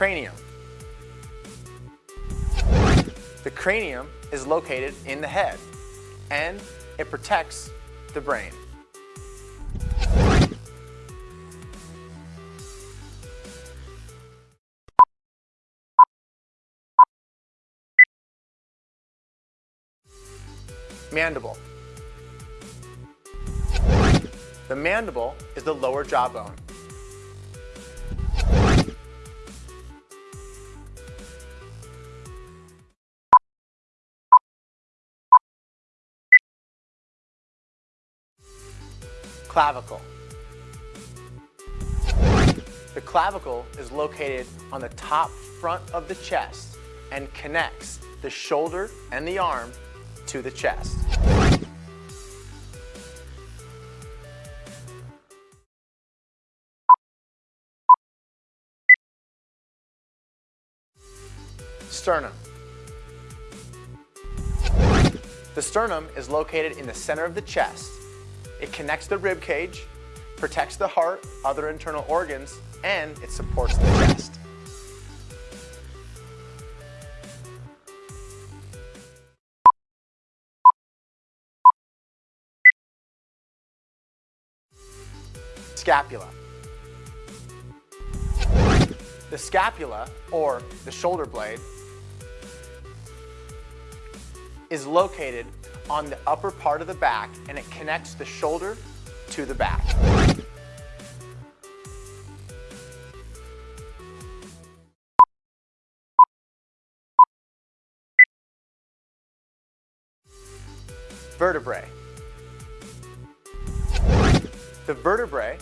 cranium. The cranium is located in the head and it protects the brain. Mandible. The mandible is the lower jawbone. Clavicle. The clavicle is located on the top front of the chest and connects the shoulder and the arm to the chest. Sternum. The sternum is located in the center of the chest. It connects the rib cage, protects the heart, other internal organs, and it supports the chest. Scapula. The scapula, or the shoulder blade, is located on the upper part of the back and it connects the shoulder to the back. Vertebrae. The vertebrae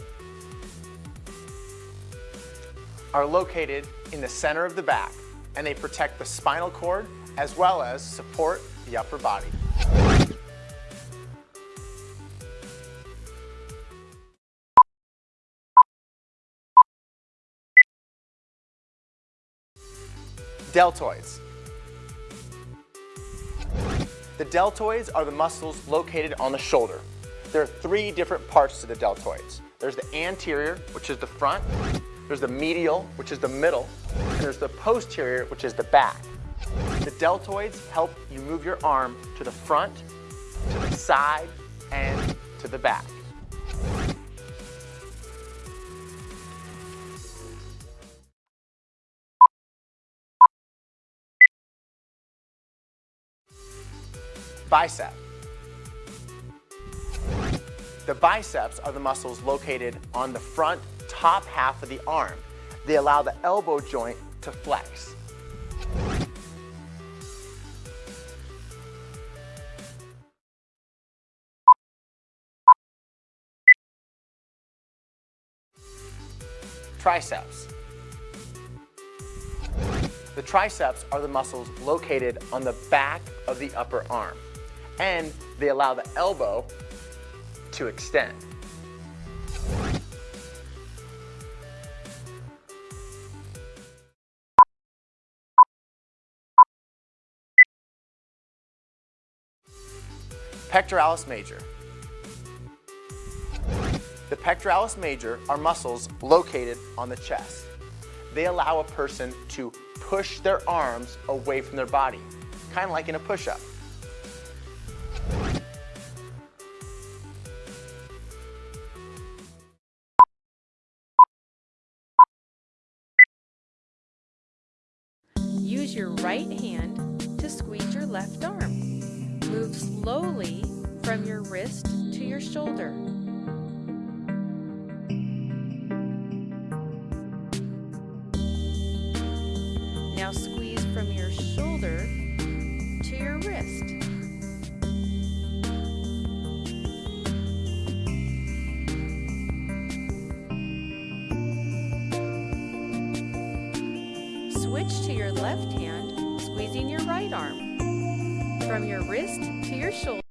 are located in the center of the back and they protect the spinal cord as well as support the upper body. Deltoids. The deltoids are the muscles located on the shoulder. There are three different parts to the deltoids. There's the anterior, which is the front, there's the medial, which is the middle, and there's the posterior, which is the back. The deltoids help you move your arm to the front, to the side, and to the back. Bicep. The biceps are the muscles located on the front top half of the arm. They allow the elbow joint to flex. Triceps. The triceps are the muscles located on the back of the upper arm and they allow the elbow to extend. Pectoralis major. The pectoralis major are muscles located on the chest. They allow a person to push their arms away from their body, kind of like in a push-up. Your right hand to squeeze your left arm. Move slowly from your wrist to your shoulder. Switch to your left hand, squeezing your right arm. From your wrist to your shoulder.